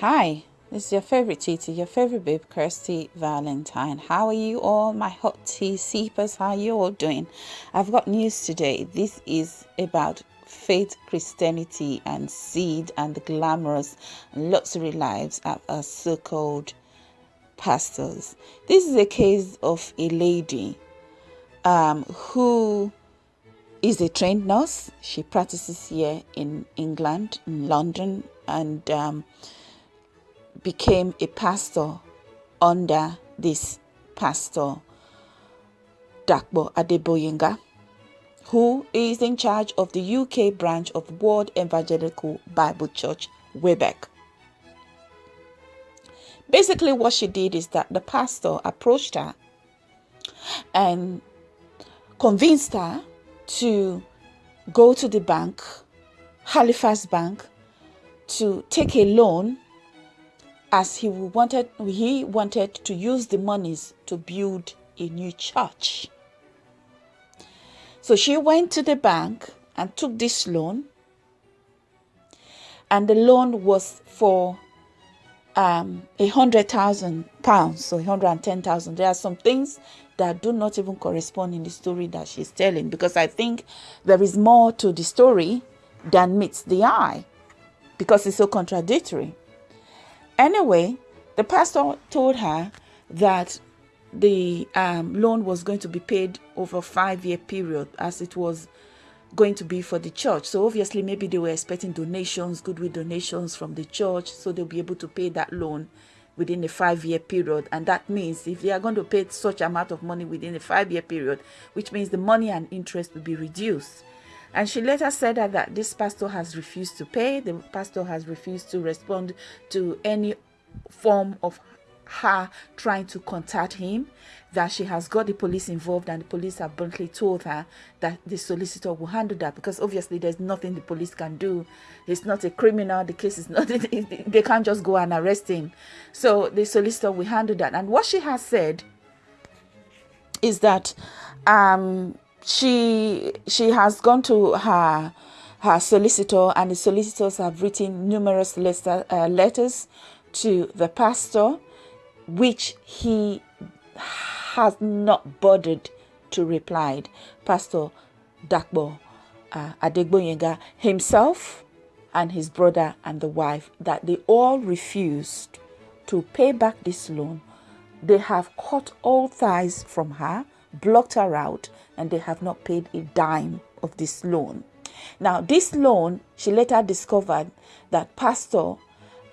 Hi, this is your favorite teacher, your favorite babe, Kirsty Valentine. How are you all, my hot tea sippers? How are you all doing? I've got news today. This is about faith, Christianity, and seed and the glamorous luxury lives of our so called pastors. This is a case of a lady um, who is a trained nurse. She practices here in England, in London, and um, became a pastor under this pastor, Dakbo Adegboyega, who is in charge of the UK branch of World Evangelical Bible Church, Webec. Basically, what she did is that the pastor approached her and convinced her to go to the bank, Halifax Bank, to take a loan as he wanted he wanted to use the monies to build a new church. So she went to the bank and took this loan. And the loan was for um, a hundred thousand pounds, so 110,000. There are some things that do not even correspond in the story that she's telling because I think there is more to the story than meets the eye because it's so contradictory. Anyway, the pastor told her that the um, loan was going to be paid over five year period as it was going to be for the church. So obviously maybe they were expecting donations, goodwill donations from the church, so they'll be able to pay that loan within a five year period. And that means if they are going to pay such amount of money within a five year period, which means the money and interest will be reduced. And she later said that, that this pastor has refused to pay. The pastor has refused to respond to any form of her trying to contact him that she has got the police involved and the police have bluntly told her that the solicitor will handle that. Because obviously there's nothing the police can do. He's not a criminal. The case is not they can't just go and arrest him. So the solicitor will handle that. And what she has said is that um she she has gone to her her solicitor and the solicitors have written numerous letter, uh, letters to the pastor which he has not bothered to reply. Pastor dakbo uh, adegboyega himself and his brother and the wife that they all refused to pay back this loan. They have cut all ties from her blocked her out and they have not paid a dime of this loan. Now, this loan, she later discovered that pastor,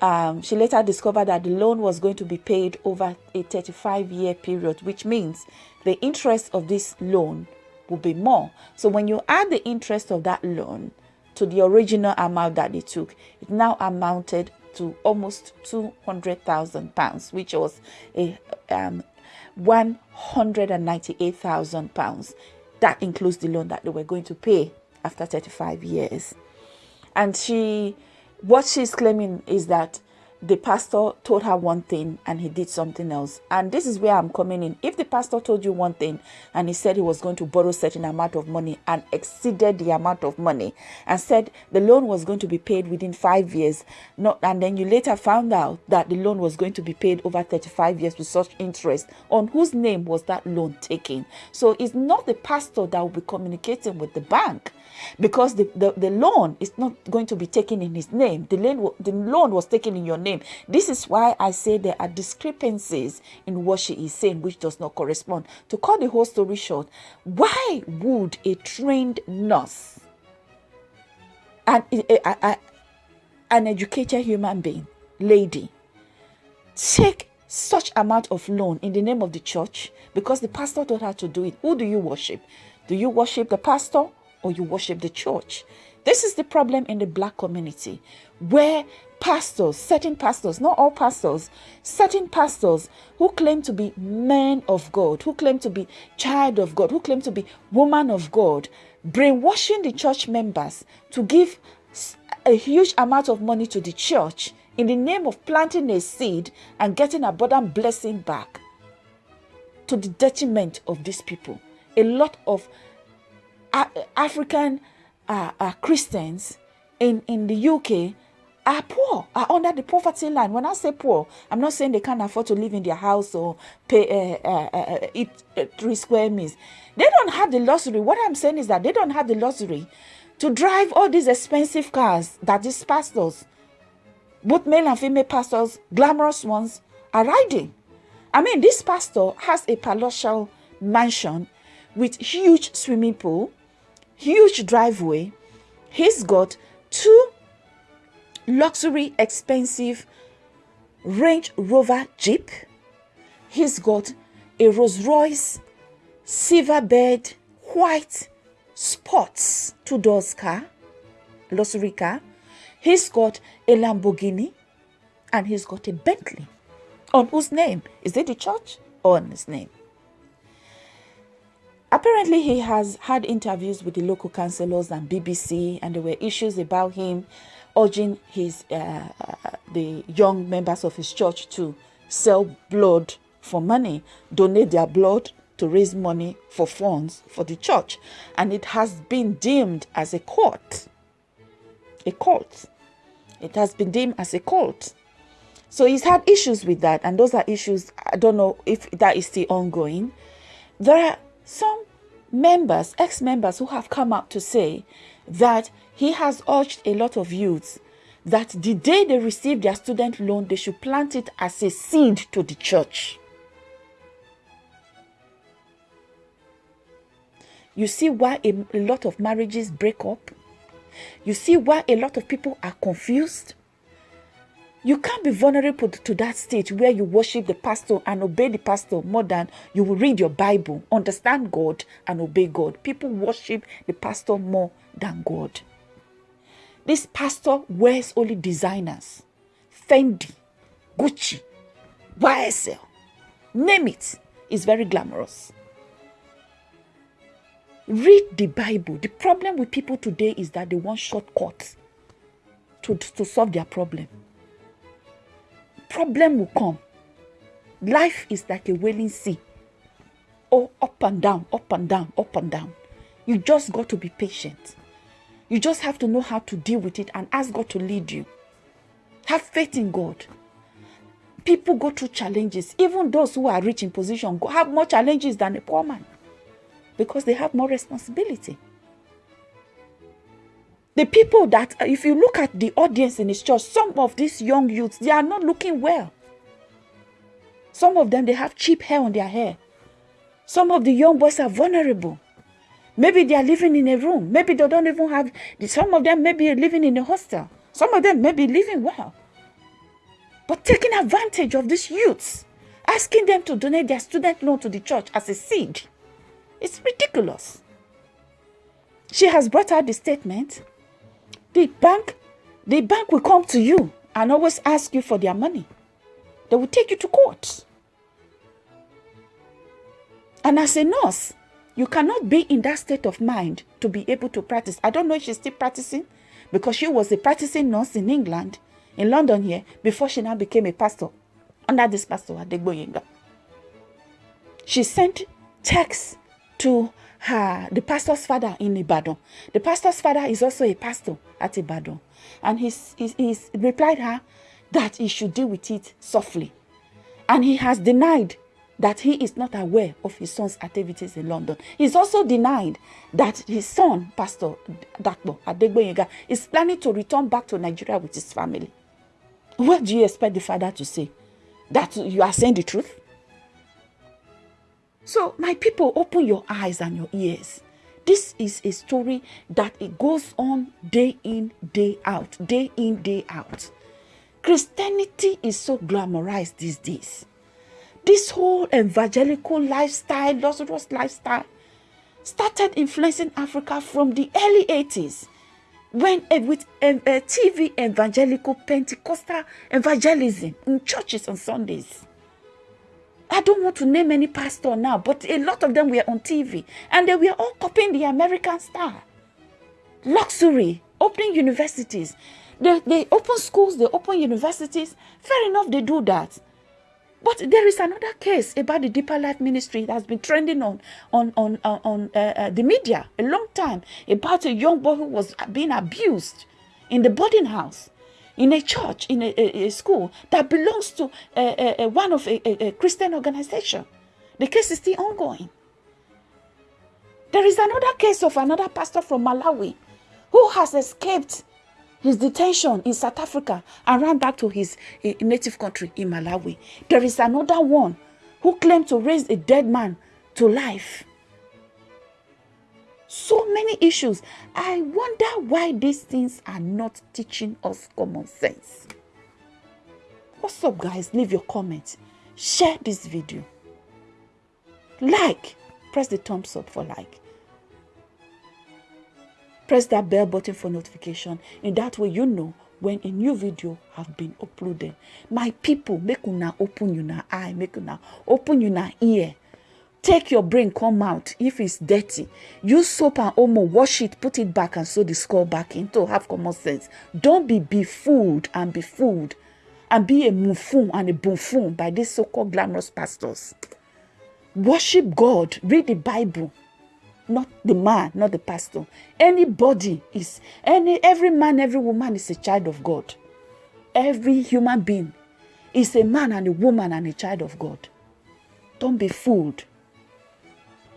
um, she later discovered that the loan was going to be paid over a 35 year period, which means the interest of this loan will be more. So when you add the interest of that loan to the original amount that they took, it now amounted to almost 200,000 pounds, which was a um, 198,000 pounds. That includes the loan that they were going to pay after 35 years. And she, what she's claiming is that the pastor told her one thing and he did something else. And this is where I'm coming in. If the pastor told you one thing and he said he was going to borrow certain amount of money and exceeded the amount of money and said the loan was going to be paid within five years, not and then you later found out that the loan was going to be paid over 35 years with such interest, on whose name was that loan taken? So it's not the pastor that will be communicating with the bank because the, the, the loan is not going to be taken in his name. The loan, the loan was taken in your name. This is why I say there are discrepancies in what she is saying, which does not correspond. To cut the whole story short, why would a trained nurse and an educated human being, lady, take such amount of loan in the name of the church because the pastor told her to do it. Who do you worship? Do you worship the pastor or you worship the church. This is the problem in the black community where pastors, certain pastors, not all pastors, certain pastors who claim to be men of God, who claim to be child of God, who claim to be woman of God, brainwashing the church members to give a huge amount of money to the church in the name of planting a seed and getting abundant blessing back to the detriment of these people. A lot of African uh, uh, Christians in, in the UK are poor, are under the poverty line. When I say poor, I'm not saying they can't afford to live in their house or pay uh, uh, uh, eat uh, three square meals. They don't have the luxury. What I'm saying is that they don't have the luxury to drive all these expensive cars that these pastors, both male and female pastors, glamorous ones, are riding. I mean, this pastor has a palatial mansion with huge swimming pool, huge driveway. He's got two luxury, expensive Range Rover Jeep. He's got a Rolls Royce silver bed white sports two doors car, luxury car. He's got a Lamborghini and he's got a Bentley. On whose name? Is it the church or on his name? Apparently, he has had interviews with the local councillors and BBC, and there were issues about him urging his uh, the young members of his church to sell blood for money, donate their blood to raise money for funds for the church, and it has been deemed as a cult. A cult. It has been deemed as a cult. So he's had issues with that, and those are issues. I don't know if that is still ongoing. There are some members, ex members, who have come out to say that he has urged a lot of youths that the day they receive their student loan, they should plant it as a seed to the church. You see why a, a lot of marriages break up? You see why a lot of people are confused? You can't be vulnerable to that stage where you worship the pastor and obey the pastor more than you will read your Bible, understand God, and obey God. People worship the pastor more than God. This pastor wears only designers Fendi, Gucci, YSL, name it. It's very glamorous. Read the Bible. The problem with people today is that they want shortcuts to, to solve their problem. Problem will come. Life is like a wailing sea. Oh, up and down, up and down, up and down. You just got to be patient. You just have to know how to deal with it and ask God to lead you. Have faith in God. People go through challenges. Even those who are rich in position have more challenges than a poor man because they have more responsibility. The people that, if you look at the audience in his church, some of these young youths, they are not looking well. Some of them, they have cheap hair on their hair. Some of the young boys are vulnerable. Maybe they are living in a room. Maybe they don't even have, some of them may be living in a hostel. Some of them may be living well. But taking advantage of these youths, asking them to donate their student loan to the church as a seed it's ridiculous. She has brought out the statement. The bank, the bank will come to you and always ask you for their money. They will take you to court. And as a nurse, you cannot be in that state of mind to be able to practice. I don't know if she's still practicing because she was a practicing nurse in England, in London here, before she now became a pastor under this pastor Adegboyega. She sent texts to the pastor's father in Ibadan. The pastor's father is also a pastor at Ibadan. And he's, he's, he's replied her that he should deal with it softly. And he has denied that he is not aware of his son's activities in London. He's also denied that his son, Pastor Dakbo Adegboyega, is planning to return back to Nigeria with his family. What do you expect the father to say? That you are saying the truth? So, my people, open your eyes and your ears. This is a story that it goes on day in, day out, day in, day out. Christianity is so glamorized these days. This whole evangelical lifestyle, Lazarus lifestyle, started influencing Africa from the early 80s when uh, with uh, uh, TV evangelical Pentecostal evangelism in churches on Sundays. I don't want to name any pastor now, but a lot of them were on TV and they were all copying the American style. Luxury, opening universities. They, they open schools, they open universities. Fair enough, they do that. But there is another case about the Deeper Life Ministry that has been trending on on on on, on uh, uh, the media a long time about a young boy who was being abused in the boarding house. In a church, in a, a, a school that belongs to a, one of a, Christian organization. The case is still ongoing. There is another case of another pastor from Malawi who has escaped his detention in South Africa and ran back to his uh, native country in Malawi. There is another one who claimed to raise a dead man to life. So many issues. I wonder why these things are not teaching us common sense. What's up, guys? Leave your comments. Share this video. Like. Press the thumbs up for like press that bell button for notification in that way you know when a new video have been uploaded my people make una open una eye make una open una ear take your brain come out if it's dirty use soap and omo wash it put it back and sew the skull back in to have common sense don't be befooled and befooled and be a mufun and a buffoon by these so-called glamorous pastors worship god read the bible not the man, not the pastor. Anybody is any every man, every woman is a child of God. Every human being is a man and a woman and a child of God. Don't be fooled.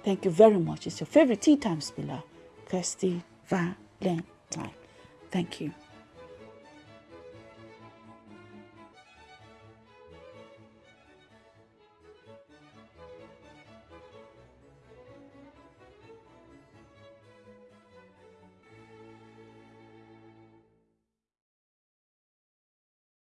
Thank you very much. It's your favorite tea time spiller, Kirsty Valentine. Thank you.